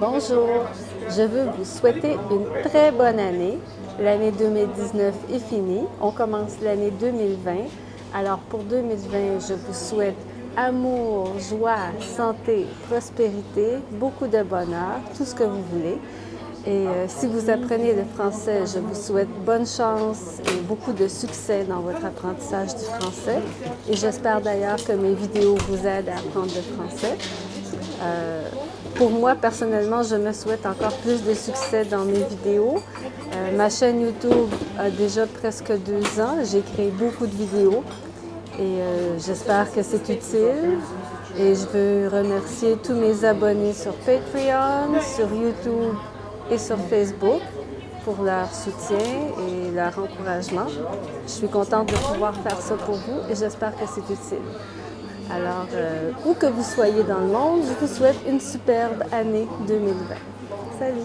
Bonjour, je veux vous souhaiter une très bonne année. L'année 2019 est finie, on commence l'année 2020. Alors pour 2020, je vous souhaite amour, joie, santé, prospérité, beaucoup de bonheur, tout ce que vous voulez. Et euh, si vous apprenez le français, je vous souhaite bonne chance et beaucoup de succès dans votre apprentissage du français. Et j'espère d'ailleurs que mes vidéos vous aident à apprendre le français. Euh, pour moi, personnellement, je me souhaite encore plus de succès dans mes vidéos. Euh, ma chaîne YouTube a déjà presque deux ans. J'ai créé beaucoup de vidéos et euh, j'espère que c'est utile. Et je veux remercier tous mes abonnés sur Patreon, sur YouTube et sur Facebook pour leur soutien et leur encouragement. Je suis contente de pouvoir faire ça pour vous et j'espère que c'est utile. Alors, euh, où que vous soyez dans le monde, je vous souhaite une superbe année 2020. Salut!